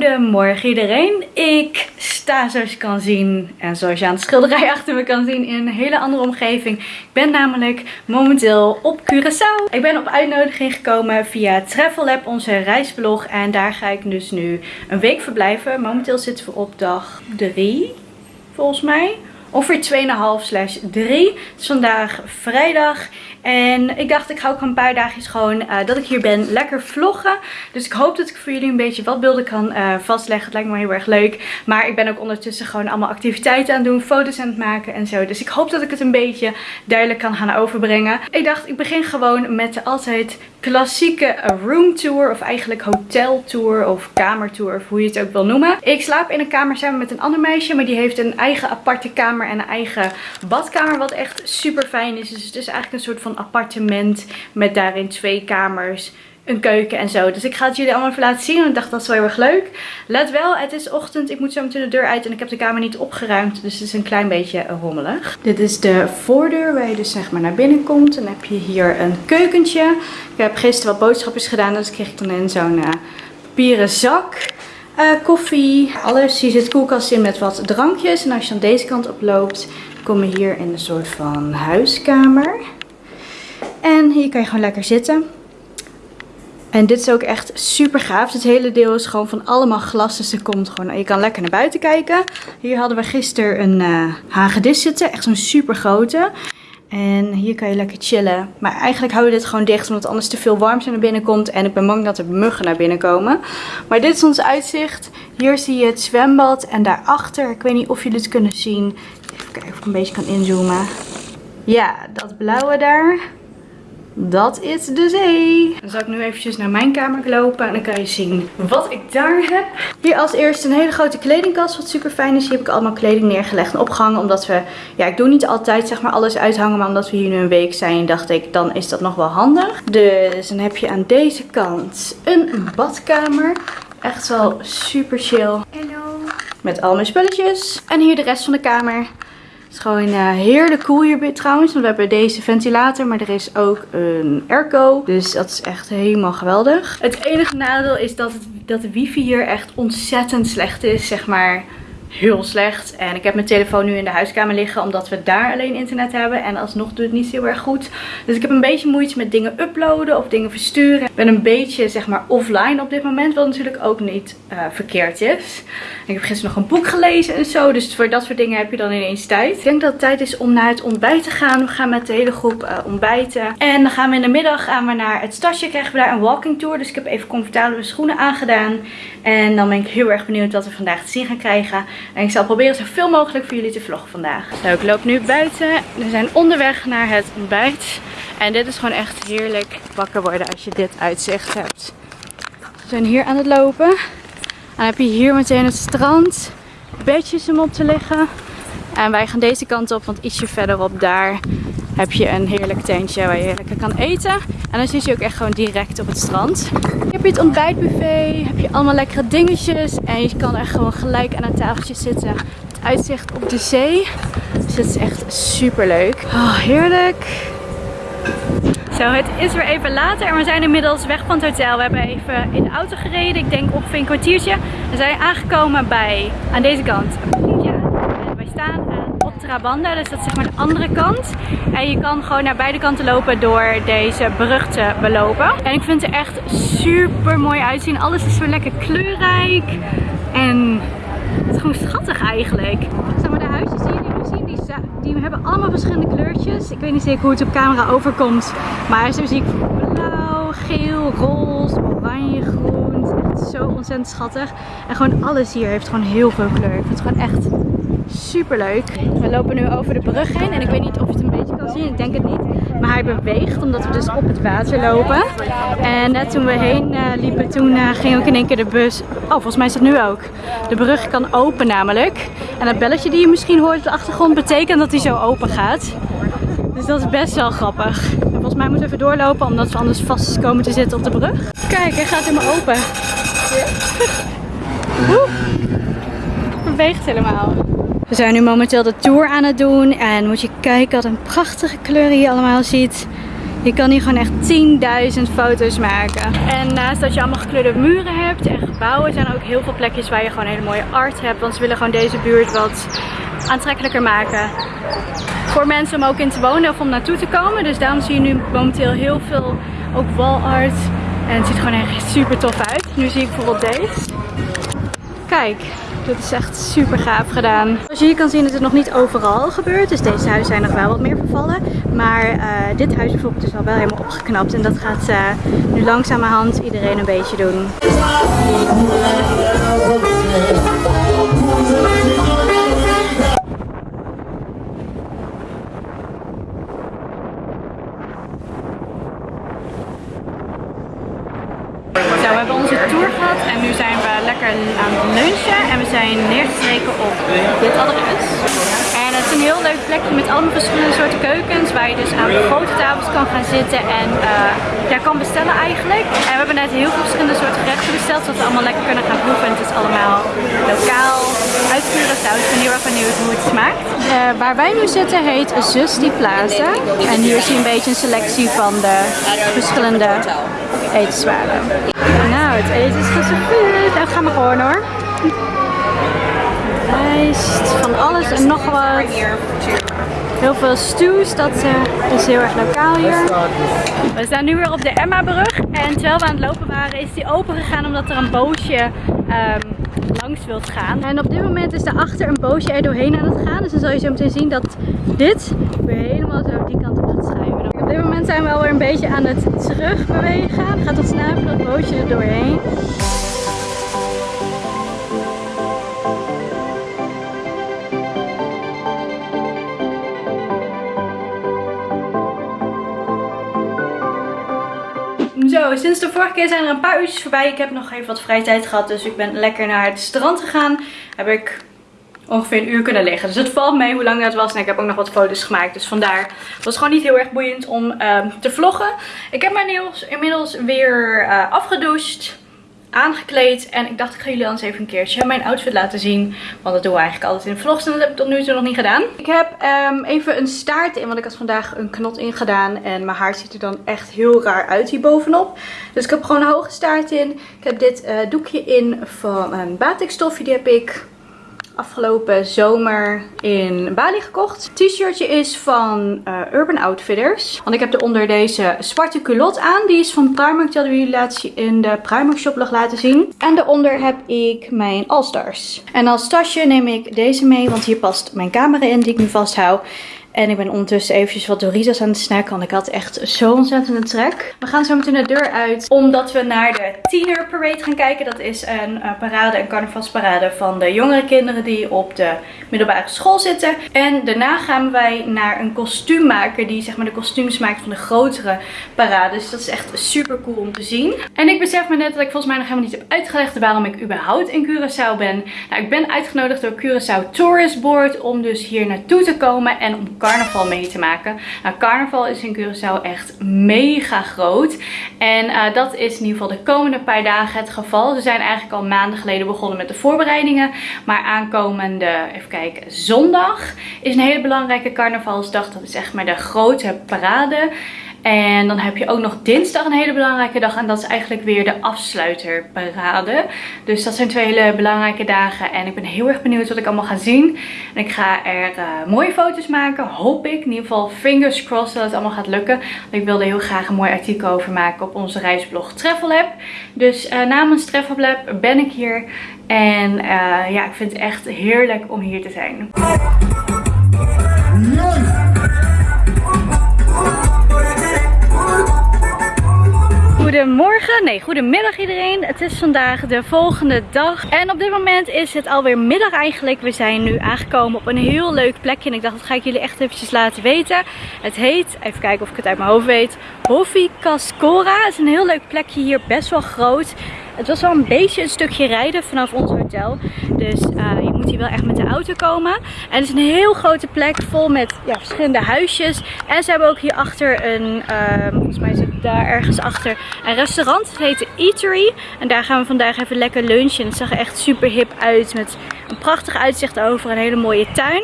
Goedemorgen iedereen. Ik sta zoals je kan zien en zoals je aan de schilderij achter me kan zien in een hele andere omgeving. Ik ben namelijk momenteel op Curaçao. Ik ben op uitnodiging gekomen via Travel Lab, onze reisblog. En daar ga ik dus nu een week verblijven. Momenteel zitten we op dag 3 volgens mij. Ongeveer 2,5 slash 3. Het is vandaag vrijdag. En ik dacht, ik ga ook een paar dagjes gewoon uh, dat ik hier ben lekker vloggen. Dus ik hoop dat ik voor jullie een beetje wat beelden kan uh, vastleggen. Het lijkt me heel erg leuk. Maar ik ben ook ondertussen gewoon allemaal activiteiten aan het doen. Foto's aan het maken en zo. Dus ik hoop dat ik het een beetje duidelijk kan gaan overbrengen. Ik dacht, ik begin gewoon met de altijd klassieke room tour. Of eigenlijk hotel tour of kamertour. Of hoe je het ook wil noemen. Ik slaap in een kamer samen met een ander meisje. Maar die heeft een eigen aparte kamer en een eigen badkamer. Wat echt super fijn is. Dus het is eigenlijk een soort van appartement met daarin twee kamers, een keuken en zo. Dus ik ga het jullie allemaal even laten zien. En ik dacht dat is wel heel erg leuk. Let wel, het is ochtend. Ik moet zo meteen de deur uit en ik heb de kamer niet opgeruimd. Dus het is een klein beetje rommelig. Dit is de voordeur waar je dus zeg maar naar binnen komt. Dan heb je hier een keukentje. Ik heb gisteren wat boodschapjes gedaan. Dus kreeg ik dan in zo'n uh, papieren zak. Uh, koffie, alles. Hier zit koelkast in met wat drankjes. En als je dan deze kant op loopt, kom je hier in een soort van huiskamer. En hier kan je gewoon lekker zitten. En dit is ook echt super gaaf. Dit hele deel is gewoon van allemaal glas. Dus er komt gewoon, je kan lekker naar buiten kijken. Hier hadden we gisteren een uh, hagedis zitten. Echt zo'n super grote. En hier kan je lekker chillen. Maar eigenlijk houden we dit gewoon dicht. Omdat anders te veel warmte naar binnen komt. En ik ben bang dat er muggen naar binnen komen. Maar dit is ons uitzicht. Hier zie je het zwembad. En daarachter, ik weet niet of jullie het kunnen zien. Even kijken of ik een beetje kan inzoomen. Ja, dat blauwe daar. Dat is de zee. Dan zal ik nu eventjes naar mijn kamer lopen en dan kan je zien wat ik daar heb. Hier als eerste een hele grote kledingkast wat super fijn is. Hier heb ik allemaal kleding neergelegd en opgehangen omdat we, ja ik doe niet altijd zeg maar alles uithangen. Maar omdat we hier nu een week zijn dacht ik dan is dat nog wel handig. Dus dan heb je aan deze kant een badkamer. Echt wel super chill. Hallo. Met al mijn spulletjes. En hier de rest van de kamer. Het is gewoon uh, heerlijk cool hier trouwens. Want we hebben deze ventilator, maar er is ook een airco. Dus dat is echt helemaal geweldig. Het enige nadeel is dat, het, dat de wifi hier echt ontzettend slecht is. Zeg maar heel slecht. En ik heb mijn telefoon nu in de huiskamer liggen omdat we daar alleen internet hebben. En alsnog doet het niet heel erg goed. Dus ik heb een beetje moeite met dingen uploaden of dingen versturen. Ik ben een beetje zeg maar offline op dit moment. Wat natuurlijk ook niet uh, verkeerd is. ik heb gisteren nog een boek gelezen en zo. Dus voor dat soort dingen heb je dan ineens tijd. Ik denk dat het tijd is om naar het ontbijt te gaan. We gaan met de hele groep uh, ontbijten. En dan gaan we in de middag gaan we naar het stadje. Krijgen we daar een walking tour. Dus ik heb even comfortabele schoenen aangedaan. En dan ben ik heel erg benieuwd wat we vandaag te zien gaan krijgen. En ik zal proberen zoveel mogelijk voor jullie te vloggen vandaag. Nou, ik loop nu buiten. We zijn onderweg naar het ontbijt. En dit is gewoon echt heerlijk wakker worden als je dit uitzicht hebt. We zijn hier aan het lopen. En dan heb je hier meteen het strand. Bedjes om op te liggen. En wij gaan deze kant op, want ietsje verderop daar heb je een heerlijk tentje waar je lekker kan eten. En dan zit je ook echt gewoon direct op het strand. Heb je het ontbijtbuffet, heb je allemaal lekkere dingetjes. En je kan echt gewoon gelijk aan een tafeltje zitten. Het uitzicht op de zee. Dus het is echt super leuk. Oh, heerlijk. Zo, het is weer even later en we zijn inmiddels weg van het hotel. We hebben even in de auto gereden, ik denk ongeveer een kwartiertje. We zijn aangekomen bij, aan deze kant, En wij staan Trabanda, dus dat is zeg maar de andere kant. En je kan gewoon naar beide kanten lopen door deze brug te belopen. En ik vind het echt super mooi uitzien. Alles is weer lekker kleurrijk. En het is gewoon schattig eigenlijk. Zeg maar de huisjes die jullie nu zien, die, die hebben allemaal verschillende kleurtjes. Ik weet niet zeker hoe het op camera overkomt. Maar zo zie ik blauw, geel, roze, oranje, groen. Het is echt zo ontzettend schattig. En gewoon alles hier heeft gewoon heel veel kleur. Ik vind het gewoon echt super leuk. We lopen nu over de brug heen en ik weet niet of je het een beetje kan zien. Ik denk het niet. Maar hij beweegt omdat we dus op het water lopen. En net toen we heen uh, liepen, toen uh, ging ook in één keer de bus... Oh, volgens mij is dat nu ook. De brug kan open namelijk. En dat belletje die je misschien hoort op de achtergrond betekent dat hij zo open gaat. Dus dat is best wel grappig. En volgens mij moeten we even doorlopen omdat we anders vast komen te zitten op de brug. Kijk, hij gaat helemaal open. Beweegt helemaal. We zijn nu momenteel de tour aan het doen. En moet je kijken wat een prachtige kleuren je allemaal ziet. Je kan hier gewoon echt 10.000 foto's maken. En naast dat je allemaal gekleurde muren hebt en gebouwen, zijn er ook heel veel plekjes waar je gewoon hele mooie art hebt. Want ze willen gewoon deze buurt wat aantrekkelijker maken voor mensen om ook in te wonen of om naartoe te komen. Dus daarom zie je nu momenteel heel veel ook wall art. En het ziet gewoon echt super tof uit. Nu zie ik bijvoorbeeld deze. Kijk, dit is echt super gaaf gedaan. Zoals je hier kan zien is het nog niet overal gebeurd. Dus deze huizen zijn nog wel wat meer vervallen. Maar uh, dit huis bijvoorbeeld is al wel helemaal opgeknapt. En dat gaat uh, nu langzamerhand iedereen een beetje doen. we hebben onze tour gehad en nu lekker aan het lunchen. En we zijn neergestreken op dit adres. En het is een heel leuk plekje met allemaal verschillende soorten keukens. Waar je dus aan grote tafels kan gaan zitten en uh, kan bestellen eigenlijk. En we hebben net heel veel verschillende soorten gerechten besteld. Zodat we allemaal lekker kunnen gaan proeven. En het is allemaal lokaal, uit Curaçao. Dus ik ben heel erg benieuwd hoe het smaakt. Uh, waar wij nu zitten heet Zusti Plaza. En hier zie je een beetje een selectie van de verschillende etenswaren. Het eten is geserveerd. Nou, gaan we gewoon hoor. Rijst, van alles en nog wat. Heel veel stews, dat uh, is heel erg lokaal hier. We staan nu weer op de Emma-brug. En terwijl we aan het lopen waren, is die open gegaan omdat er een bootje um, langs wilt gaan. En op dit moment is achter een bootje er doorheen aan het gaan. Dus dan zal je zo meteen zien dat dit weer helemaal zo die kant op gaat. Dit moment zijn we alweer een beetje aan het terugbewegen. Het gaat wat sneller dat bootje er doorheen. Zo, sinds de vorige keer zijn er een paar uurtjes voorbij. Ik heb nog even wat vrije tijd gehad, dus ik ben lekker naar het strand gegaan. Heb ik ongeveer een uur kunnen liggen. Dus het valt mee hoe lang dat was. En ik heb ook nog wat foto's gemaakt. Dus vandaar was het gewoon niet heel erg boeiend om uh, te vloggen. Ik heb mijn nails inmiddels weer uh, afgedoucht aangekleed. En ik dacht ik ga jullie anders even een keertje mijn outfit laten zien. Want dat doen we eigenlijk altijd in vlogs. En dat heb ik tot nu toe nog niet gedaan. Ik heb um, even een staart in. Want ik had vandaag een knot ingedaan. En mijn haar ziet er dan echt heel raar uit hier bovenop. Dus ik heb gewoon een hoge staart in. Ik heb dit uh, doekje in van een batikstofje. Die heb ik afgelopen zomer in Bali gekocht. t-shirtje is van uh, Urban Outfitters. Want ik heb eronder deze zwarte culotte aan. Die is van Primark. Die hadden we jullie laatst in de Primark shoplog laten zien. En daaronder heb ik mijn All Stars. En als tasje neem ik deze mee. Want hier past mijn camera in die ik nu vasthoud. En ik ben ondertussen eventjes wat Doritos aan het snacken. Want ik had echt zo ontzettend trek. We gaan zo meteen de deur uit. Omdat we naar de Tiener Parade gaan kijken. Dat is een uh, parade, een carnavalsparade van de jongere kinderen die op de middelbare school zitten. En daarna gaan wij naar een kostuummaker die zeg maar de kostuums maakt van de grotere parades. Dus dat is echt super cool om te zien. En ik besef me net dat ik volgens mij nog helemaal niet heb uitgelegd waarom ik überhaupt in Curaçao ben. Nou, ik ben uitgenodigd door Curaçao Tourist Board om dus hier naartoe te komen en om carnaval mee te maken. Nou, carnaval is in Curaçao echt mega groot. En uh, dat is in ieder geval de komende paar dagen het geval. Ze zijn eigenlijk al maanden geleden begonnen met de voorbereidingen. Maar aankomende, even kijken, zondag is een hele belangrijke carnavalsdag. Dat is echt maar de grote parade. En dan heb je ook nog dinsdag een hele belangrijke dag. En dat is eigenlijk weer de afsluiterparade. Dus dat zijn twee hele belangrijke dagen. En ik ben heel erg benieuwd wat ik allemaal ga zien. En ik ga er uh, mooie foto's maken. Hoop ik. In ieder geval fingers crossed dat het allemaal gaat lukken. Want ik wilde heel graag een mooi artikel over maken op onze reisblog Travel Lab. Dus uh, namens Travel Lab ben ik hier. En uh, ja, ik vind het echt heerlijk om hier te zijn. Goedemorgen, nee goedemiddag iedereen. Het is vandaag de volgende dag. En op dit moment is het alweer middag eigenlijk. We zijn nu aangekomen op een heel leuk plekje. En ik dacht dat ga ik jullie echt eventjes laten weten. Het heet, even kijken of ik het uit mijn hoofd weet. Hoffi Cascora. Het is een heel leuk plekje hier, best wel groot. Het was wel een beetje een stukje rijden vanaf ons hotel. Dus uh, je moet hier wel echt met de auto komen. En het is een heel grote plek vol met ja, verschillende huisjes. En ze hebben ook hierachter een, uh, volgens mij het daar ergens achter, een restaurant. Het heet Eatery. En daar gaan we vandaag even lekker lunchen. Het zag er echt super hip uit met een prachtig uitzicht over een hele mooie tuin.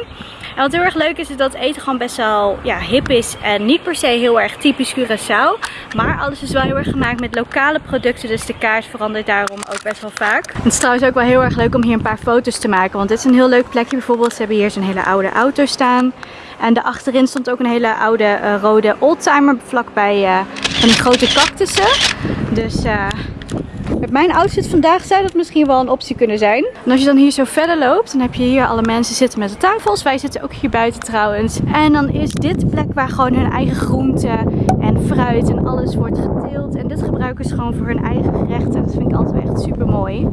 En wat heel erg leuk is, is dat eten gewoon best wel ja, hip is. En niet per se heel erg typisch Curaçao. Maar alles is wel heel erg gemaakt met lokale producten. Dus de kaart verandert daarom ook best wel vaak. Het is trouwens ook wel heel erg leuk om hier een paar foto's te maken. Want dit is een heel leuk plekje. Bijvoorbeeld, ze hebben hier zo'n hele oude auto staan. En daarachterin stond ook een hele oude uh, rode oldtimer vlakbij uh, van die grote cactussen. Dus uh, mijn outfit vandaag zou dat misschien wel een optie kunnen zijn. En als je dan hier zo verder loopt, dan heb je hier alle mensen zitten met de tafels. Wij zitten ook hier buiten trouwens. En dan is dit de plek waar gewoon hun eigen groenten en fruit en alles wordt geteeld. En dit gebruiken ze gewoon voor hun eigen gerechten. Dat vind ik altijd echt super mooi.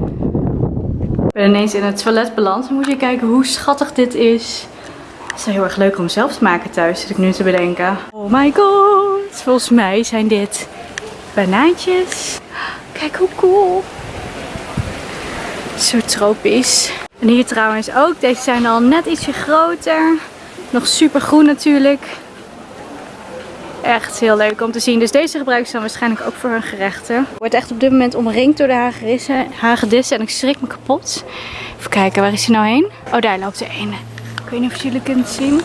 Ik ben ineens in het toilet beland. Dan moet je kijken hoe schattig dit is. Het is heel erg leuk om zelf te maken thuis, zit ik nu te bedenken. Oh my god. Volgens mij zijn dit banaantjes. Kijk hoe cool. Zo tropisch. En hier trouwens ook. Deze zijn al net ietsje groter. Nog super groen natuurlijk. Echt heel leuk om te zien. Dus deze gebruiken ze dan waarschijnlijk ook voor hun gerechten. Wordt echt op dit moment omringd door de hagedissen. En ik schrik me kapot. Even kijken, waar is hij nou heen? Oh, daar loopt er een. Ik weet niet of jullie kunnen zien.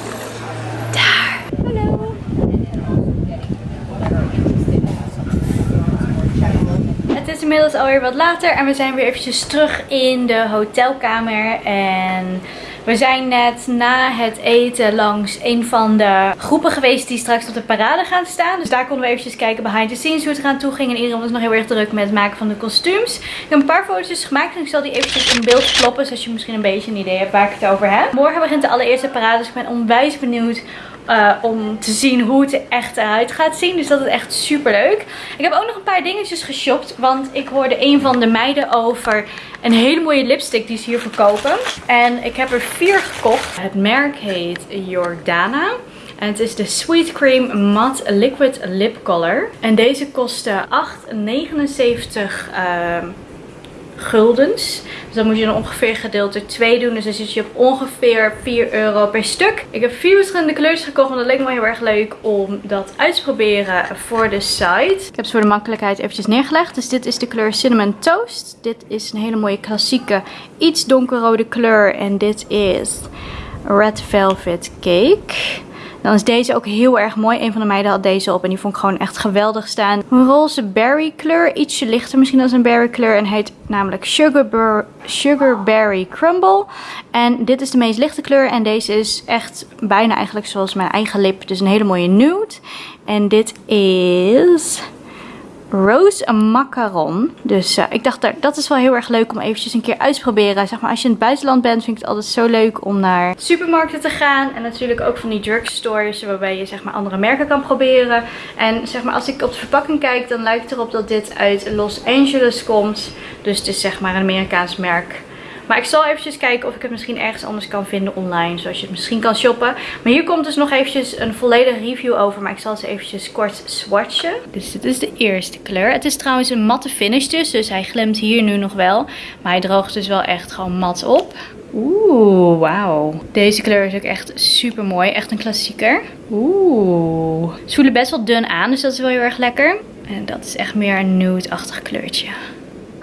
Het is inmiddels alweer wat later en we zijn weer eventjes terug in de hotelkamer. En we zijn net na het eten langs een van de groepen geweest die straks op de parade gaan staan. Dus daar konden we eventjes kijken behind the scenes hoe het eraan toe ging. En iedereen was nog heel erg druk met het maken van de kostuums. Ik heb een paar foto's gemaakt en ik zal die eventjes in beeld kloppen. Zodat je misschien een beetje een idee hebt waar ik het over heb. Morgen begint de allereerste parade, dus ik ben onwijs benieuwd uh, om te zien hoe het er echt eruit gaat zien. Dus dat is echt super leuk. Ik heb ook nog een paar dingetjes geshopt. Want ik hoorde een van de meiden over een hele mooie lipstick die ze hier verkopen. En ik heb er vier gekocht. Het merk heet Jordana. En het is de Sweet Cream Matte Liquid Lip Color. En deze kostte 8,79 uh, guldens. Dus dan moet je dan ongeveer gedeeld door 2 doen. Dus dan zit je op ongeveer 4 euro per stuk. Ik heb vier verschillende kleurtjes gekocht. Want dat leek me heel erg leuk om dat uit te proberen voor de site. Ik heb ze voor de makkelijkheid eventjes neergelegd. Dus dit is de kleur Cinnamon Toast. Dit is een hele mooie klassieke iets donkerrode kleur. En dit is Red Velvet Cake. Dan is deze ook heel erg mooi. Een van de meiden had deze op en die vond ik gewoon echt geweldig staan. Een roze berry kleur. Ietsje lichter misschien dan een berry kleur. En heet namelijk Sugar, Sugar Crumble. En dit is de meest lichte kleur. En deze is echt bijna eigenlijk zoals mijn eigen lip. Dus een hele mooie nude. En dit is Rose Macaron. Dus uh, ik dacht, dat is wel heel erg leuk om eventjes een keer uit te proberen. Zeg maar, als je in het buitenland bent, vind ik het altijd zo leuk om naar supermarkten te gaan. En natuurlijk ook van die drugstores, waarbij je zeg maar andere merken kan proberen. En zeg maar, als ik op de verpakking kijk, dan lijkt het erop dat dit uit Los Angeles komt. Dus het is zeg maar een Amerikaans merk. Maar ik zal eventjes kijken of ik het misschien ergens anders kan vinden online. Zoals je het misschien kan shoppen. Maar hier komt dus nog eventjes een volledige review over. Maar ik zal ze eventjes kort swatchen. Dus dit is de eerste kleur. Het is trouwens een matte finish dus. Dus hij glimt hier nu nog wel. Maar hij droogt dus wel echt gewoon mat op. Oeh, wauw. Deze kleur is ook echt super mooi. Echt een klassieker. Oeh. Ze voelen best wel dun aan. Dus dat is wel heel erg lekker. En dat is echt meer een nude-achtig kleurtje.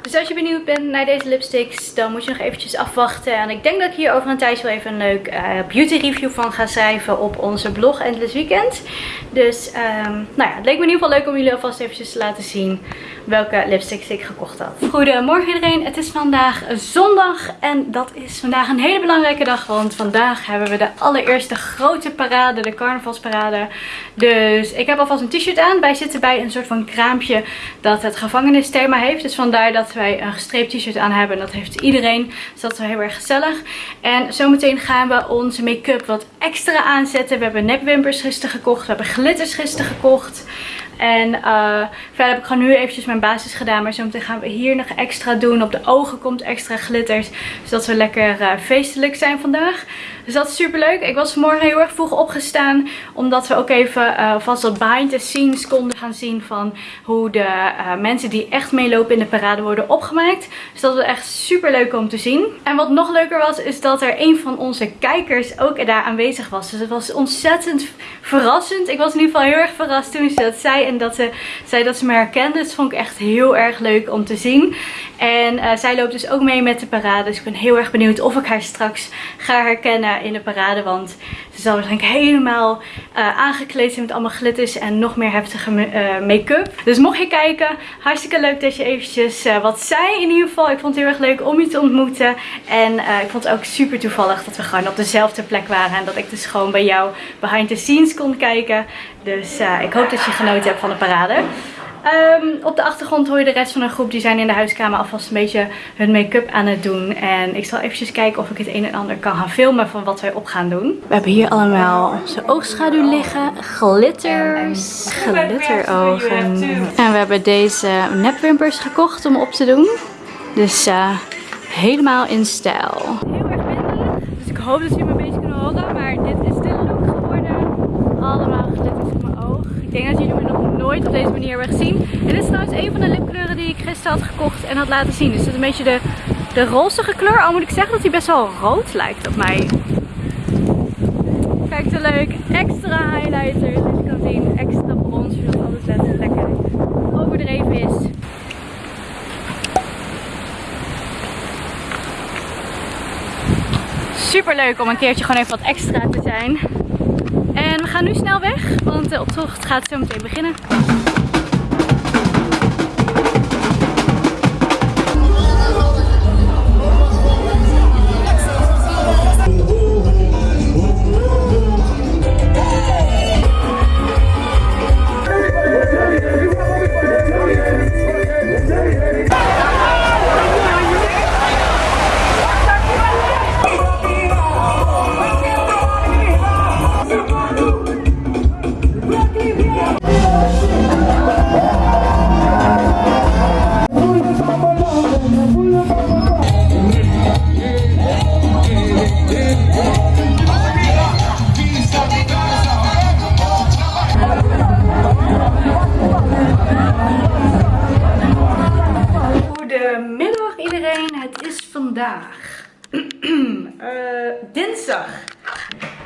Dus als je benieuwd bent naar deze lipsticks, dan moet je nog eventjes afwachten. En ik denk dat ik hier over een tijdje wel even een leuk uh, beauty review van ga schrijven op onze blog Endless Weekend. Dus um, nou ja, het leek me in ieder geval leuk om jullie alvast eventjes te laten zien welke lipsticks ik gekocht had. Goedemorgen iedereen, het is vandaag zondag en dat is vandaag een hele belangrijke dag. Want vandaag hebben we de allereerste grote parade, de carnavalsparade. Dus ik heb alvast een t-shirt aan. Wij zitten bij een soort van kraampje dat het gevangenisthema heeft. Dus vandaar dat wij een gestreept t-shirt aan hebben. En dat heeft iedereen. Dus dat is wel heel erg gezellig. En zometeen gaan we onze make-up wat extra aanzetten. We hebben nekwimpers gisteren gekocht. We hebben glitters gisteren gekocht. En uh, verder heb ik gewoon nu eventjes mijn basis gedaan. Maar zometeen gaan we hier nog extra doen. Op de ogen komt extra glitters. Zodat we lekker uh, feestelijk zijn vandaag. Dus dat is super leuk. Ik was vanmorgen heel erg vroeg opgestaan. Omdat we ook even uh, vast wat behind the scenes konden gaan zien. Van hoe de uh, mensen die echt meelopen in de parade worden opgemaakt. Dus dat was echt super leuk om te zien. En wat nog leuker was is dat er een van onze kijkers ook daar aanwezig was. Dus het was ontzettend verrassend. Ik was in ieder geval heel erg verrast toen ze dat zei. En dat ze zei dat ze me herkende. Dus vond ik echt heel erg leuk om te zien. En uh, zij loopt dus ook mee met de parade. Dus ik ben heel erg benieuwd of ik haar straks ga herkennen. In de parade. Want ze zal waarschijnlijk helemaal uh, aangekleed zijn met allemaal glitters en nog meer heftige uh, make-up. Dus mocht je kijken, hartstikke leuk dat je eventjes uh, wat zei in ieder geval. Ik vond het heel erg leuk om je te ontmoeten. En ik vond het ook super toevallig dat we gewoon op dezelfde plek waren. En dat ik dus gewoon bij jou behind the scenes kon kijken. Dus ik hoop dat je genoten hebt van de parade. Ehm, op de achtergrond hoor je de rest van een groep. Die zijn in de huiskamer alvast een beetje hun make-up aan het doen. En ik zal eventjes kijken of ik het een en ander kan gaan filmen van wat wij op gaan doen. We hebben hier allemaal onze oogschaduw liggen. Glitters. Glitterogen. En we hebben deze nepwimpers gekocht om op te doen. Dus uh, helemaal in stijl. Heel erg windelig. Dus ik hoop dat jullie me een beetje kunnen horen. Maar dit is de look geworden. Allemaal glitters op mijn oog. Ik denk dat jullie me nog nooit op deze manier hebben gezien. En dit is trouwens een van de lipkleuren die ik gisteren had gekocht en had laten zien. Dus het is een beetje de, de rozige kleur. Al moet ik zeggen dat hij best wel rood lijkt op mij. Kijk zo leuk. Extra highlighter. Dus je kan zien. Extra bronzer. Zodat alles lekker overdreven is. Super leuk om een keertje gewoon even wat extra te zijn. En we gaan nu snel weg, want de optocht gaat zo meteen beginnen.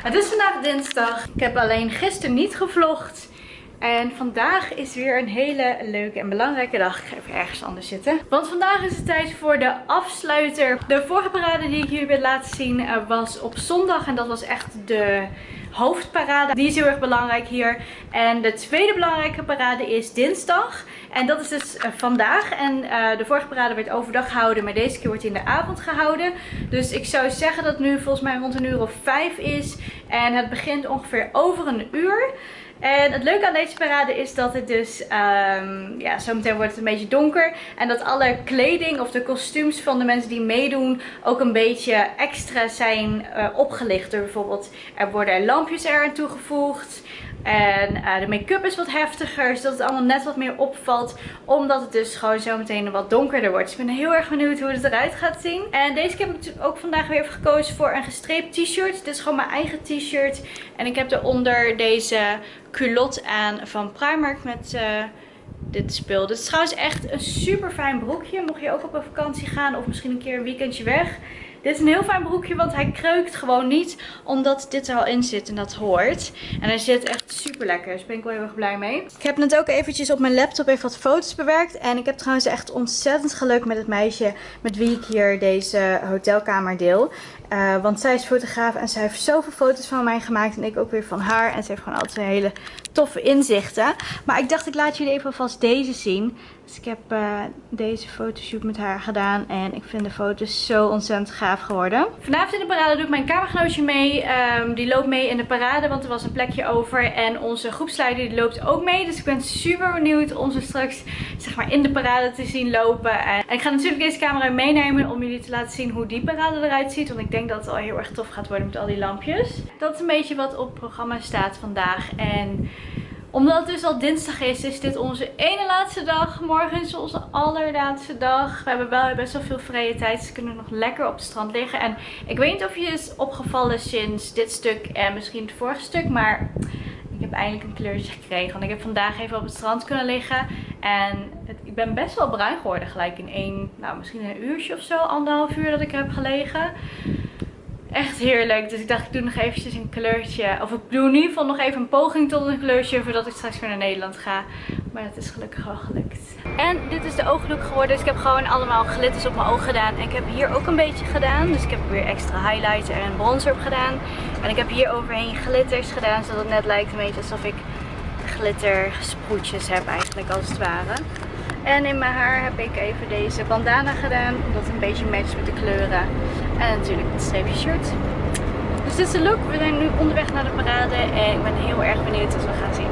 Het is vandaag dinsdag. Ik heb alleen gisteren niet gevlogd. En vandaag is weer een hele leuke en belangrijke dag. Ik ga even ergens anders zitten. Want vandaag is het tijd voor de afsluiter. De vorige parade die ik jullie wil laten zien uh, was op zondag. En dat was echt de hoofdparade. Die is heel erg belangrijk hier. En de tweede belangrijke parade is dinsdag. En dat is dus uh, vandaag. En uh, de vorige parade werd overdag gehouden. Maar deze keer wordt in de avond gehouden. Dus ik zou zeggen dat het nu volgens mij rond een uur of vijf is. En het begint ongeveer over een uur. En het leuke aan deze parade is dat het dus, um, ja, zometeen wordt het een beetje donker. En dat alle kleding of de kostuums van de mensen die meedoen ook een beetje extra zijn uh, opgelicht. Door bijvoorbeeld, er worden lampjes eraan toegevoegd. En uh, de make-up is wat heftiger, zodat het allemaal net wat meer opvalt. Omdat het dus gewoon zo meteen wat donkerder wordt. Dus ik ben heel erg benieuwd hoe het eruit gaat zien. En deze heb ik natuurlijk ook vandaag weer even gekozen voor een gestreept t-shirt. Dit is gewoon mijn eigen t-shirt. En ik heb eronder deze culotte aan van Primark met... Uh, dit spul. Dit is trouwens echt een super fijn broekje. Mocht je ook op een vakantie gaan of misschien een keer een weekendje weg. Dit is een heel fijn broekje, want hij kreukt gewoon niet. Omdat dit er al in zit en dat hoort. En hij zit echt super lekker. Dus ben ik wel heel erg blij mee. Ik heb net ook eventjes op mijn laptop even wat foto's bewerkt. En ik heb trouwens echt ontzettend geluk met het meisje met wie ik hier deze hotelkamer deel. Uh, want zij is fotograaf en zij heeft zoveel foto's van mij gemaakt. En ik ook weer van haar. En ze heeft gewoon altijd hele toffe inzichten. Maar ik dacht ik laat jullie even alvast deze zien. Dus ik heb uh, deze fotoshoot met haar gedaan. En ik vind de foto's zo ontzettend gaaf geworden. Vanavond in de parade doe ik mijn kamergenootje mee. Um, die loopt mee in de parade, want er was een plekje over. En onze groepsleider die loopt ook mee. Dus ik ben super benieuwd om ze straks zeg maar, in de parade te zien lopen. En ik ga natuurlijk deze camera meenemen om jullie te laten zien hoe die parade eruit ziet. Want ik denk dat het al heel erg tof gaat worden met al die lampjes. Dat is een beetje wat op het programma staat vandaag. En omdat het dus al dinsdag is, is dit onze ene laatste dag. Morgen is onze allerlaatste dag. We hebben wel best wel veel vrije tijd, we kunnen nog lekker op het strand liggen. En ik weet niet of je is opgevallen sinds dit stuk en misschien het vorige stuk, maar ik heb eindelijk een kleurtje gekregen. Want ik heb vandaag even op het strand kunnen liggen. En ik ben best wel bruin geworden gelijk in één, nou misschien een uurtje of zo, anderhalf uur dat ik heb gelegen echt heerlijk. Dus ik dacht ik doe nog eventjes een kleurtje. Of ik doe in ieder geval nog even een poging tot een kleurtje voordat ik straks weer naar Nederland ga. Maar het is gelukkig wel gelukt. En dit is de ooglook geworden. Dus ik heb gewoon allemaal glitters op mijn oog gedaan. En ik heb hier ook een beetje gedaan. Dus ik heb weer extra highlighter en bronzer op gedaan. En ik heb hier overheen glitters gedaan. Zodat het net lijkt een beetje alsof ik glittersproetjes heb eigenlijk als het ware. En in mijn haar heb ik even deze bandana gedaan. Omdat het een beetje matcht met de kleuren. En natuurlijk het streepje shirt. Dus dit is de look. We zijn nu onderweg naar de parade en ik ben heel erg benieuwd wat we gaan zien.